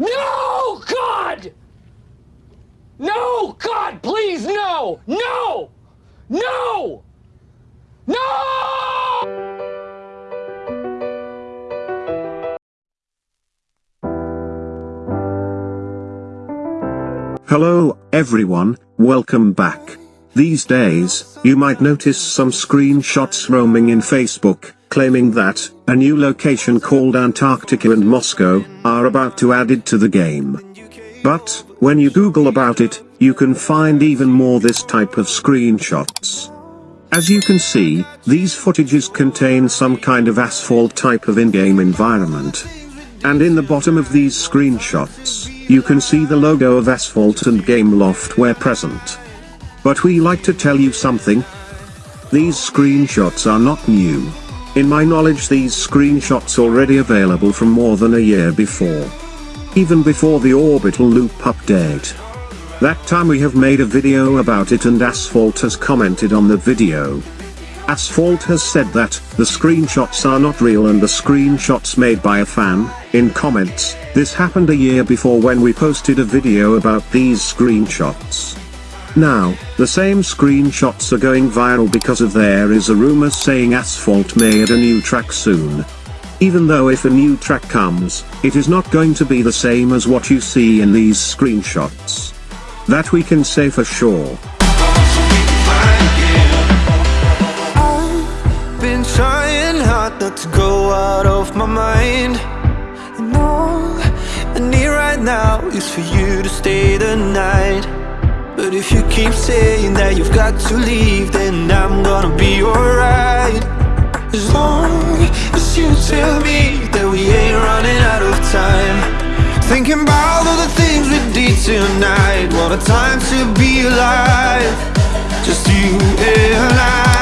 No, God! No, God, please, no! No! No! No! Hello, everyone, welcome back. These days, you might notice some screenshots roaming in Facebook, claiming that, a new location called Antarctica and Moscow, are about to added to the game. But, when you Google about it, you can find even more this type of screenshots. As you can see, these footages contain some kind of asphalt type of in-game environment. And in the bottom of these screenshots, you can see the logo of Asphalt and Gameloft where present. But we like to tell you something. These screenshots are not new. In my knowledge these screenshots already available from more than a year before. Even before the orbital loop update. That time we have made a video about it and Asphalt has commented on the video. Asphalt has said that, the screenshots are not real and the screenshots made by a fan, in comments, this happened a year before when we posted a video about these screenshots. Now, the same screenshots are going viral because of there is a rumor saying Asphalt may add a new track soon. Even though if a new track comes, it is not going to be the same as what you see in these screenshots. That we can say for sure. To go out of my mind And all I need right now is for you to stay the night but if you keep saying that you've got to leave Then I'm gonna be alright. As long as you tell me that we ain't running out of time. Thinking about all the things we did tonight. What a time to be alive. Just you and I.